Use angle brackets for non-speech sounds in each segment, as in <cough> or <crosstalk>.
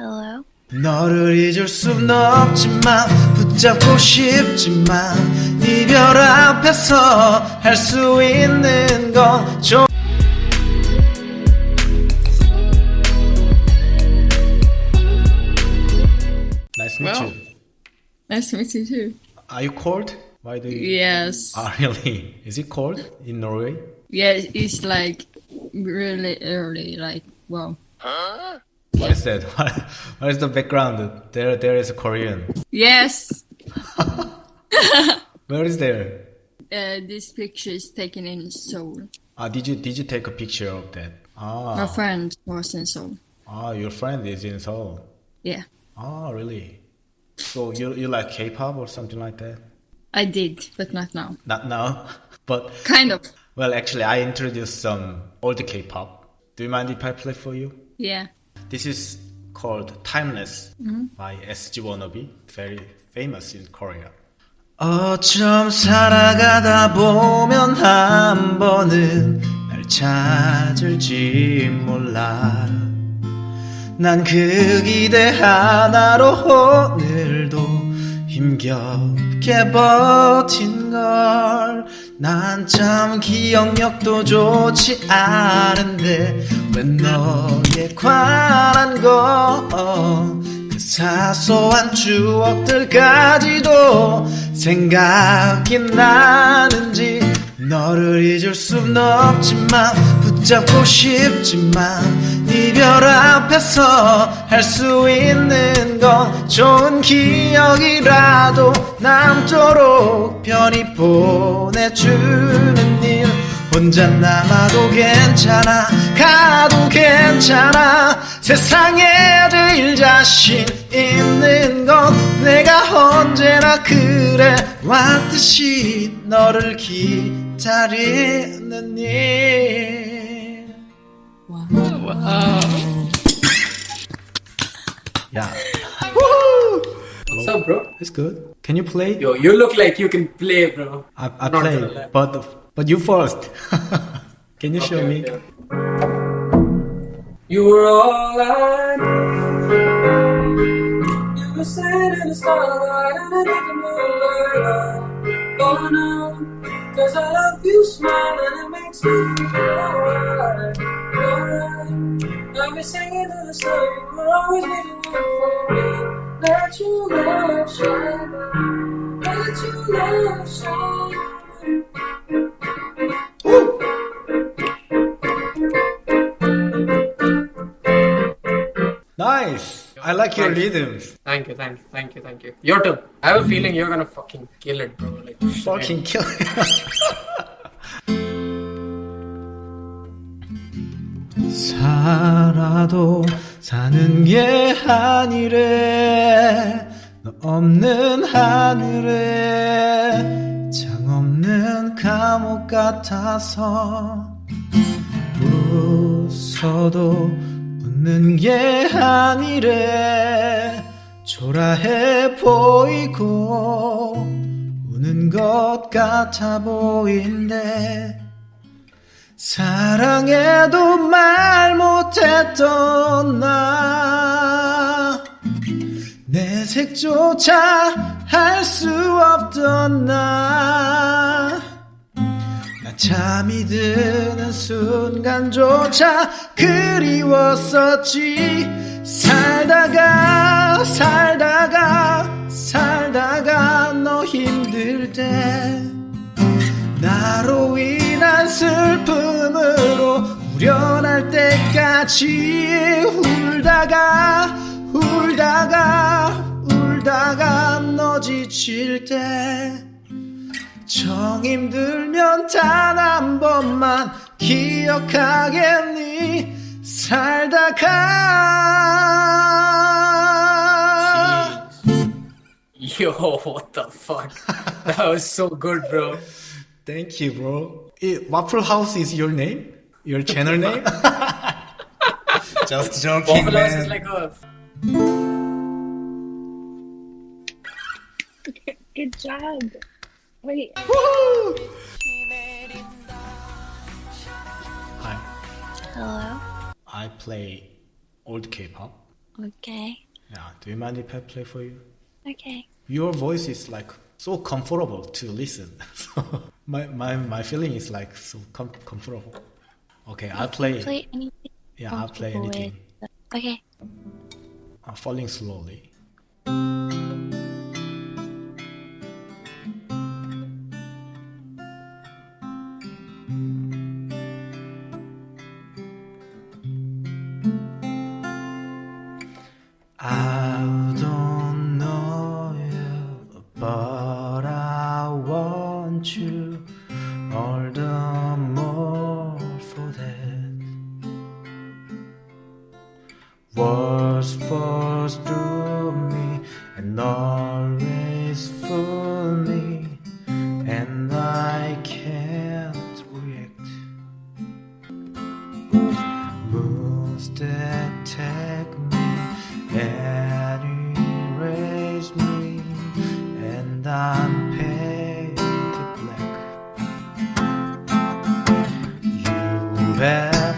Hello? 너를 잊을 순 없지만 붙잡고 싶지만 이별 앞에서 할 수 있는 건 좀. Nice to meet Well. you. Nice to meet you too. Are you cold? Why do you? Yes. Ah, really? Is it cold in Norway? Yeah, it's like really early. Like, wow. What Is <laughs> that? what is the background? There, there is a Korean. Yes. <laughs> Where is there? Uh, this picture is taken in Seoul. Ah, did you did you take a picture of that? Ah. My friend was in Seoul. ah, your friend is in Seoul. Yeah, Ah, really? So you you like K-pop or something like that? I did, but not now. Not now, <laughs> but Kind of. well, actually, I introduced some old K-pop. Do you mind if I play for you? Yeah. This is called Timeless by SG Wannabe. Very famous in Korea. 어쩜 살아가다 보면 한 번은 날 찾을지 몰라. 난 그 기대 하나로 오늘도 힘 겹게 버틴 걸. 난 참 기억력도 좋지 않은데 왜 너에 관한 거그 사소한 추억들까지도 생각이 나는지 너를 잊을 순 없지만 붙잡고 싶지만 이별 앞에서 할 수 있는 건 좋은 기억이라도 남도록 편히 보내주는 일. 혼자 남아도 괜찮아 가도 괜찮아. 세상에 제일 자신 있는 건 내가 언제나 그래 왔듯이 너를 기다리는 일. Wow. Yeah, <laughs> What's up, bro? it's good. Can you play? Yo, you look like you can play, bro. I, I Not play, but but you first. <laughs> Can you show me? okay. You were all I need. You were sitting in the starlight and I didn't moonlight. Oh no, cause I love you smile and it makes me feel alright. Alright. I'll be singing to the sun, you were always waiting for me you love shine. Let your love shine. Woo! Nice. I like your thank rhythms. You. Thank you, thank you, thank you, thank you. Your turn. I have a feeling you're gonna fucking kill it, bro. Like fucking man. kill it. 사는 게 아니래 너 없는 하늘에 장 없는 감옥 같아서 웃어도 웃는 게 아니래 초라해 보이고 우는 것 같아 보인대 사랑해도 말 못했던 나. 내색조차 할 수 없던 나. 나 잠이 드는 순간조차 그리웠었지. 살다가 살다가 살다가 너 힘들 때 나로 때까지 울다가 울다가 울다가 너 지칠 때정 힘들면 단 한 번만 기억하겠니 살다가 Yo, what the fuck? that was so good, bro. Thank you bro 이 Waffle House is your name? Your channel name? Just joking Waffle House man is like a <laughs> Good job. Wait. Woo! Hi Hello? I play old K-pop Okay. Yeah. Do you mind if I play for you? Okay. Your voice is like so comfortable to listen. So <laughs> my my my feeling is like so com- comfortable. Okay, I'll play. Play anything. Yeah, I'll play anything. with. Okay. I'm falling slowly. I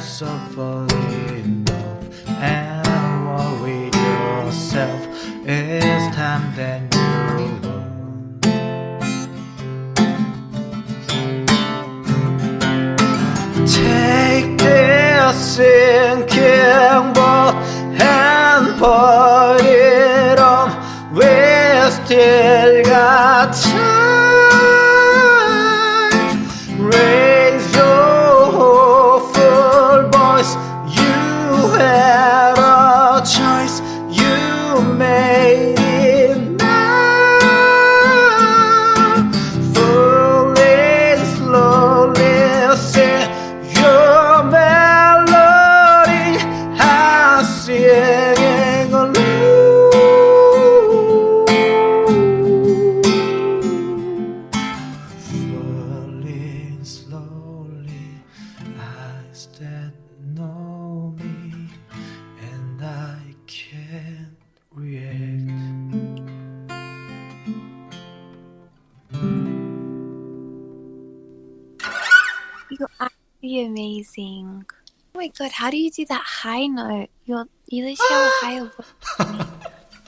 have suffered enough and worried yourself. It's time that you learn. Take this sinking boat and put it on. We still got time. Actually amazing. Oh my god, how do you do that high note? You're you literally have a higher <gasps> voice.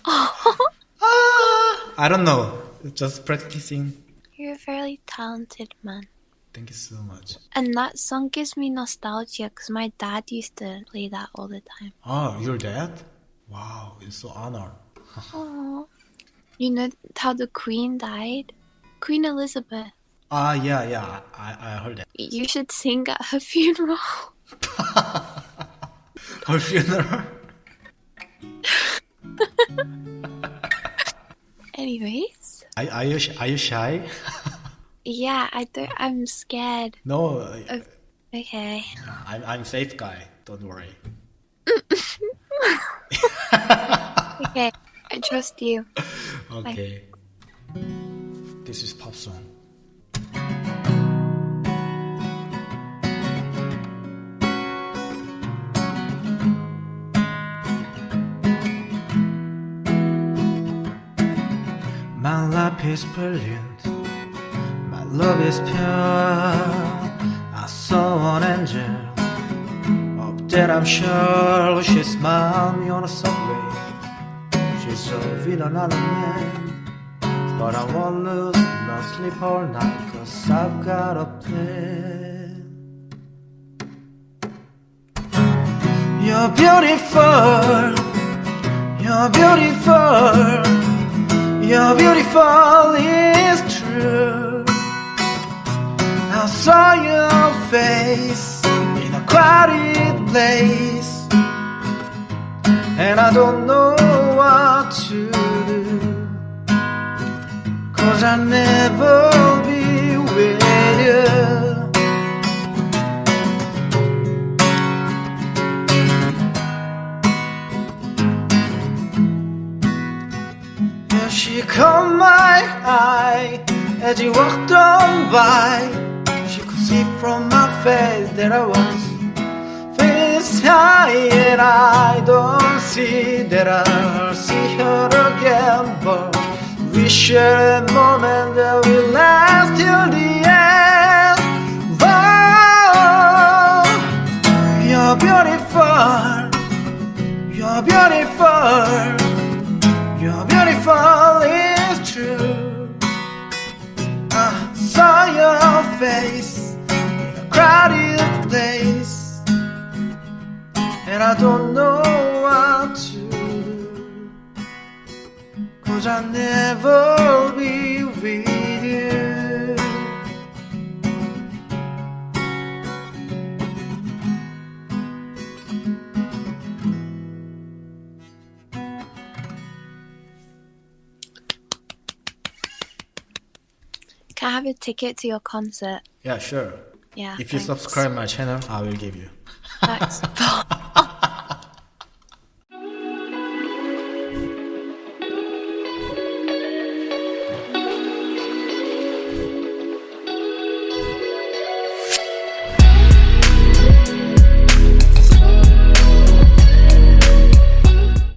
<laughs> <laughs> I don't know, just practicing. You're a very talented man. Thank you so much. And that song gives me nostalgia because my dad used to play that all the time. Oh, your dad? Wow, it's so honor. <laughs> Oh. You know how the Queen died? Queen Elizabeth. Ah, yeah, yeah, I, I heard that. You should sing at her <laughs> funeral. <laughs> Her funeral? <laughs> Anyways. Are, are you are you shy? Yeah, I don't I'm scared. No, uh, Okay. I'm I'm safe guy. Don't worry. Okay. I trust you. Okay. This is pop song. Life is brilliant. My love is pure. I saw an angel. Up there, I'm sure she smiled me on a subway. She's a villain, not a man. But I won't lose no sleep all night, cause I've got a plan. You're beautiful, you're beautiful, you're beautiful, it's true. I saw your face in a crowded place, and I don't know what to do. Cause I'll never as she walked on by. She could see from my face that I was face high, and I don't see that I'll see her again. But we share a moment that will last till the end. Oh, you're beautiful, you're beautiful. You're beautiful, it's true. I saw your face in a crowded place, and I don't know what to do. Cause I'll never have a ticket to your concert? Yeah, sure. Yeah. If you thanks. subscribe my channel, I will give you. Thanks. <laughs>